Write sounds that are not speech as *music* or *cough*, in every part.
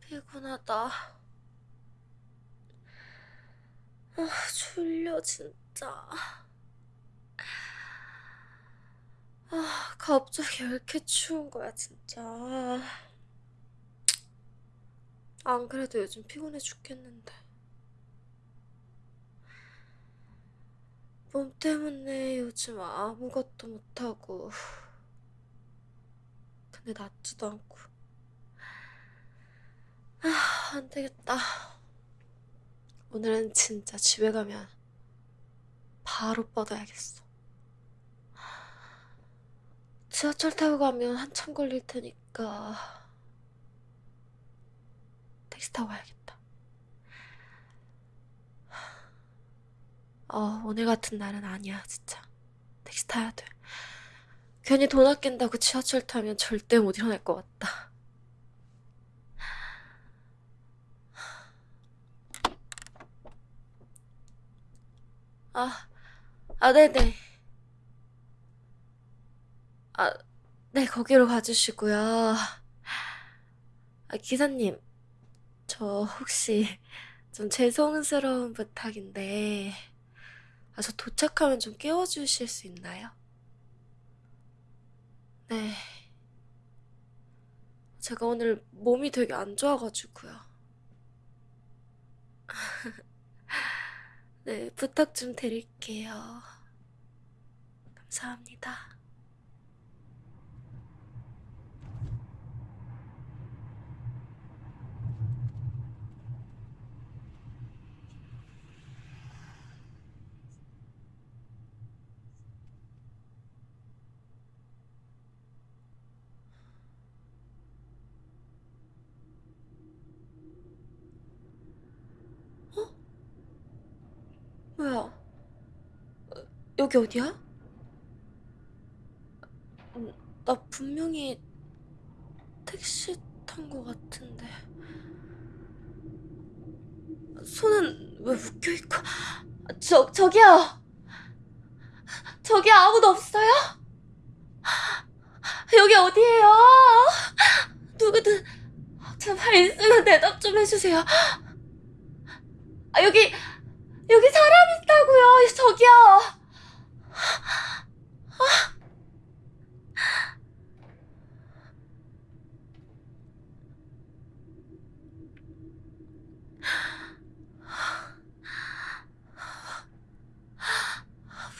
피곤하다. 아, 졸려, 진짜. 아, 갑자기 왜 이렇게 추운 거야, 진짜. 안 그래도 요즘 피곤해 죽겠는데. 몸 때문에 요즘 아무것도 못하고. 근데 낫지도 않고. 아, 안 되겠다. 오늘은 진짜 집에 가면 바로 뻗어야겠어. 지하철 타고 가면 한참 걸릴 테니까 택시 타고 가야겠다. 어, 오늘 같은 날은 아니야, 진짜. 택시 타야 돼. 괜히 돈 아낀다고 지하철 타면 절대 못 일어날 것 같다. 아, 아, 네네. 아, 네, 거기로 가주시고요. 아, 기사님, 저 혹시 좀 죄송스러운 부탁인데, 아, 저 도착하면 좀 깨워주실 수 있나요? 네. 제가 오늘 몸이 되게 안 좋아가지고요. *laughs* 네, 부탁 좀 드릴게요. 감사합니다. 뭐야? 어, 여기 어디야? 음, 나 분명히 택시 탄 거 같은데. 손은 왜 묶여있고. 저, 저기요! 저기 아무도 없어요? 여기 어디예요? 누구든 제발 있으면 대답 좀 해주세요. 아, 여기, 여기 사람 있다고요. 저기요.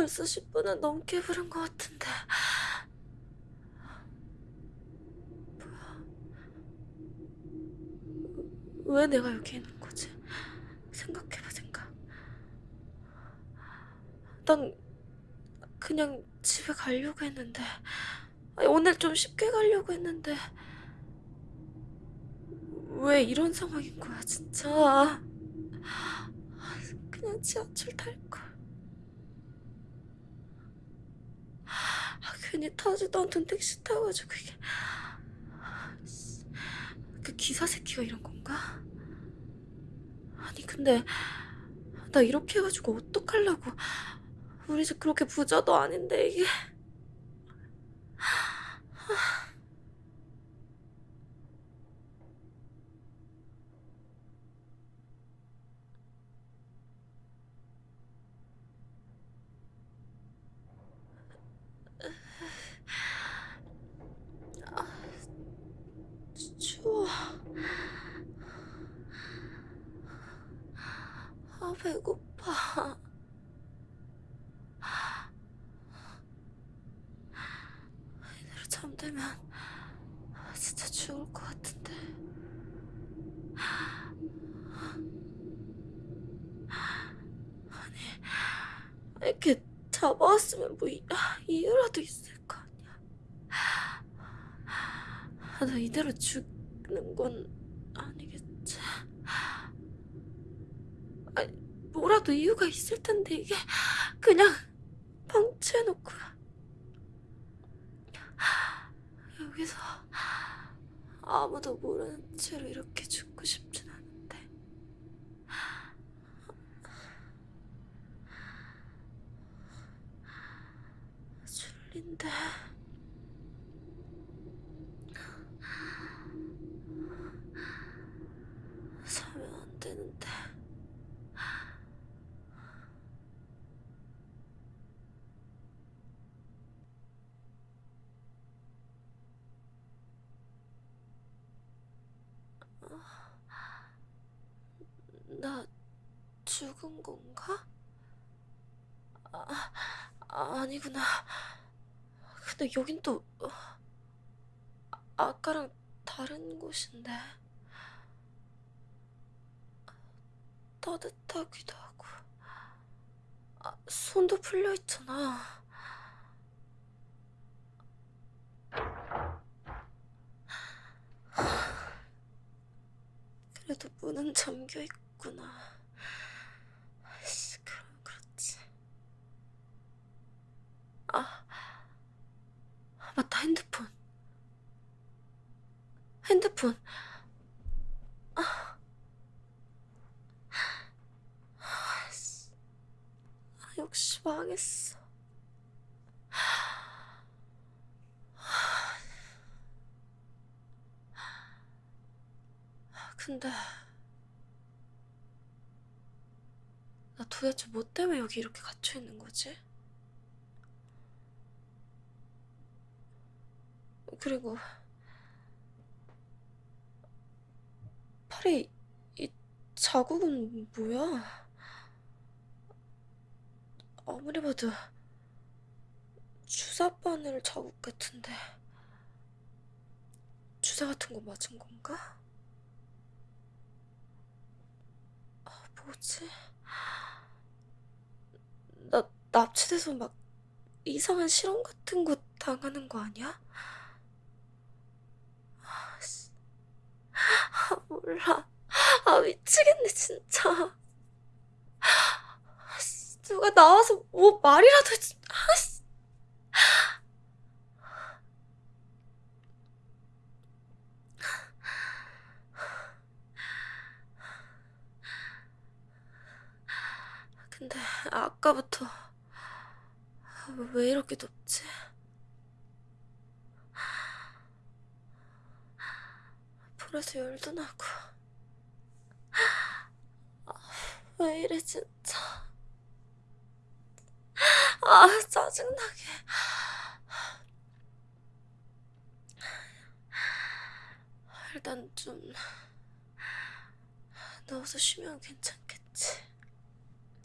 벌써 10분은 넘게 부른 것 같은데. 왜 내가 여기 있는 거지? 생각해봐, 생각. 난 그냥 집에 가려고 했는데. 오늘 좀 쉽게 가려고 했는데. 왜 이런 상황인 거야, 진짜. 그냥 지하철 탈걸. 아, 괜히 타지도 않던 택시 타가지고 이게. 그 기사 새끼가 이런 건가? 아니, 근데 나 이렇게 해가지고 어떡하려고. 우리 집 그렇게 부자도 아닌데, 이게. 아, 배고파. 이대로 잠들면 진짜 죽을 것 같은데. 아니, 이렇게 잡아왔으면 뭐 이, 이유라도 있을 거 아니야. 아, 나 이대로 죽는 건 아니겠지. 아니, 뭐라도 이유가 있을 텐데, 이게 그냥 방치해놓고. 여기서 아무도 모르는 채로 이렇게 죽고 싶진 않은데. 졸린데. 죽은 건가? 아, 아니구나. 근데 여긴 또 아, 아까랑 다른 곳인데 따뜻하기도 하고 아, 손도 풀려 있잖아. 그래도 문은 잠겨 있 구나. 아이씨, 그럼 그렇지. 아, 맞다, 핸드폰. 핸드폰. 아. 아, 역시 망했어. 근데 나 도대체 뭐 때문에 여기 이렇게 갇혀 있는 거지? 그리고 팔에 이 자국은 뭐야? 아무리 봐도 주사 바늘 자국 같은데 주사 같은 거 맞은 건가? 아, 뭐지? 나 납치돼서 막 이상한 실험 같은 거 당하는 거 아니야? 아, 씨. 아, 몰라. 아, 미치겠네, 진짜. 아, 씨, 누가 나와서 뭐 말이라도 해주... 아, 씨. 근데 아까부터 왜 이렇게 덥지? 볼에서 열도 나고. 아, 왜 이래 진짜. 아 짜증나게. 일단 좀 누워서 쉬면 괜찮겠지